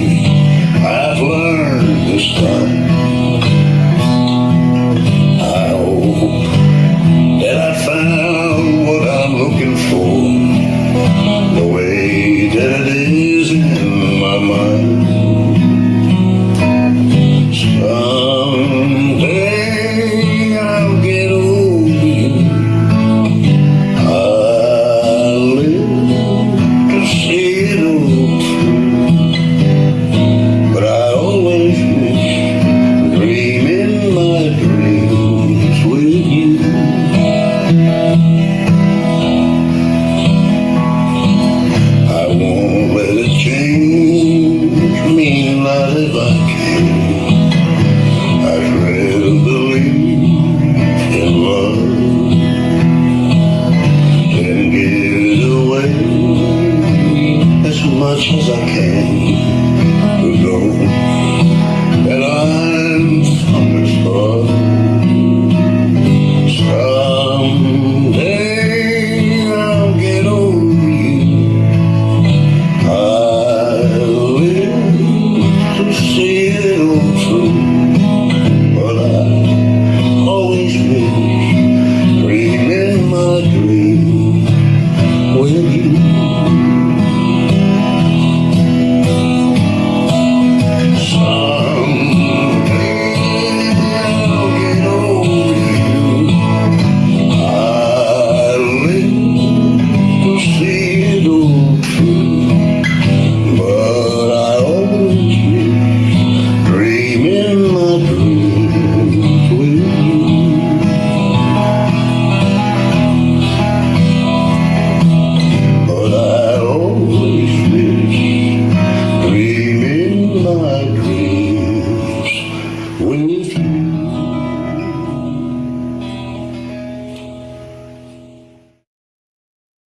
I've learned this time. if I could I'd rather believe in love away as much as I can. Don't You.